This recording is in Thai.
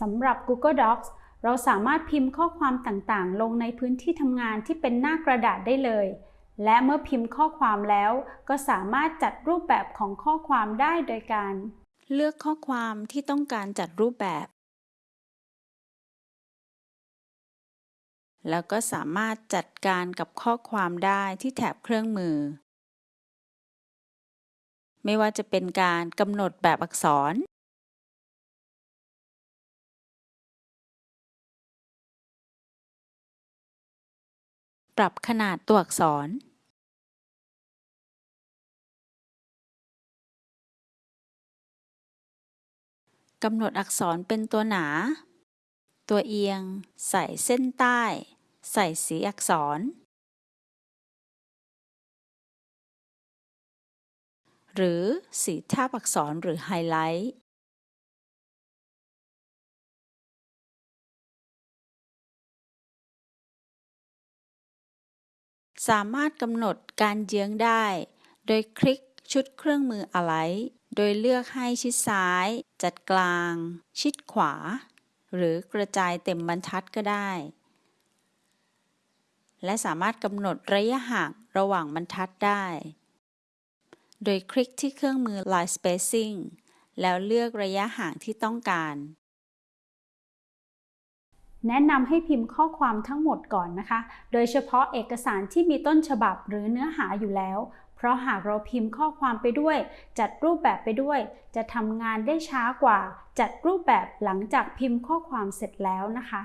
สำหรับ Google Docs เราสามารถพิมพ์ข้อความต่างๆ ลงในพื้นที่ทำงานที่เป็นหน้ากระดาษได้เลย และเมื่อพิมพ์ข้อความแล้ว ก็สามารถจัดรูปแบบของข้อความได้โดยการ เลือกข้อความที่ต้องการจัดรูปแบบ แล้วก็สามารถจัดการกับข้อความได้ที่แถบเครื่องมือ ไม่ว่าจะเป็นการกำหนดแบบอักษร ปรับขนาดตัวอักษรกำหนดอักษรเป็นตัวหนา ตัวเอียง ใส่เส้นใต้ ใส่สีอักษร หรือสีทาบอักษรหรือไฮไลท์ สามารถกำหนดการเยื้องได้ โดยคลิกชุดเครื่องมือ Align โดยเลือกให้ชิดซ้าย จัดกลาง ชิดขวา หรือกระจายเต็มบรรทัดก็ได้ และสามารถกำหนดระยะห่างระหว่างบรรทัดได้ โดยคลิกที่เครื่องมือ Line Spacing แล้วเลือกระยะห่างที่ต้องการ แนะนำให้พิมพ์ข้อความทั้งหมดก่อนนะคะ โดยเฉพาะเอกสารที่มีต้นฉบับหรือเนื้อหาอยู่แล้ว เพราะหากเราพิมพ์ข้อความไปด้วย จัดรูปแบบไปด้วย จะทำงานได้ช้ากว่า จัดรูปแบบหลังจากพิมพ์ข้อความเสร็จแล้วนะคะ